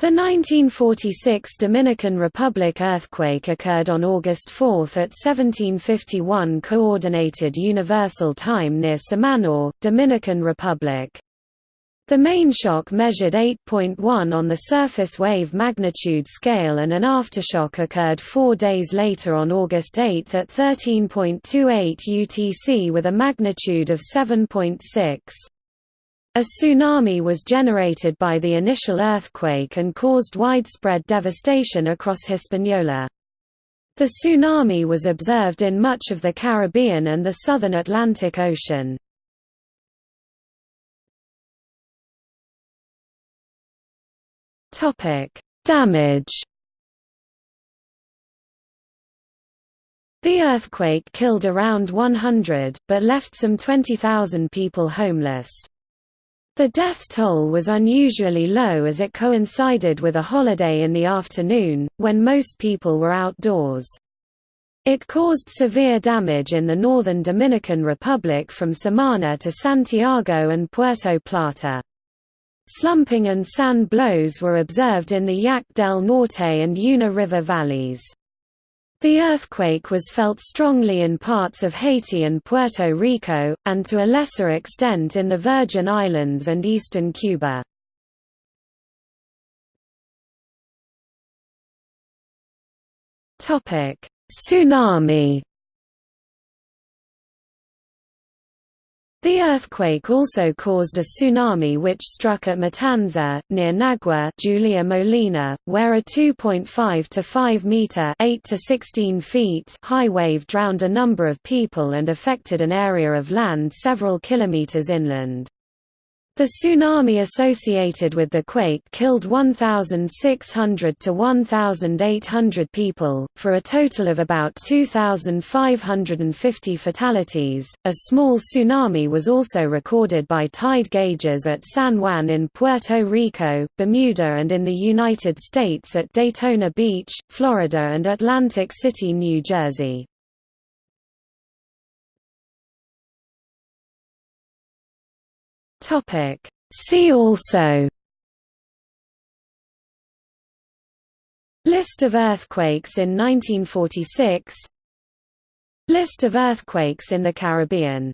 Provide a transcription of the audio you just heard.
The 1946 Dominican Republic earthquake occurred on August 4 at 1751 Coordinated Universal Time near Samana, Dominican Republic. The main shock measured 8.1 on the surface wave magnitude scale and an aftershock occurred four days later on August 8 at 13.28 UTC with a magnitude of 7.6. A tsunami was generated by the initial earthquake and caused widespread devastation across Hispaniola. The tsunami was observed in much of the Caribbean and the southern Atlantic Ocean. Damage The earthquake killed around 100, but left some 20,000 people homeless. The death toll was unusually low as it coincided with a holiday in the afternoon, when most people were outdoors. It caused severe damage in the northern Dominican Republic from Samana to Santiago and Puerto Plata. Slumping and sand blows were observed in the Yaque del Norte and Yuna River valleys. The earthquake was felt strongly in parts of Haiti and Puerto Rico, and to a lesser extent in the Virgin Islands and eastern Cuba. Tsunami The earthquake also caused a tsunami which struck at Matanza, near Nagua Julia Molina, where a 2.5 to 5 meter 8 to 16 feet high wave drowned a number of people and affected an area of land several kilometers inland. The tsunami associated with the quake killed 1,600 to 1,800 people, for a total of about 2,550 fatalities. A small tsunami was also recorded by tide gauges at San Juan in Puerto Rico, Bermuda, and in the United States at Daytona Beach, Florida, and Atlantic City, New Jersey. Topic. See also List of earthquakes in 1946 List of earthquakes in the Caribbean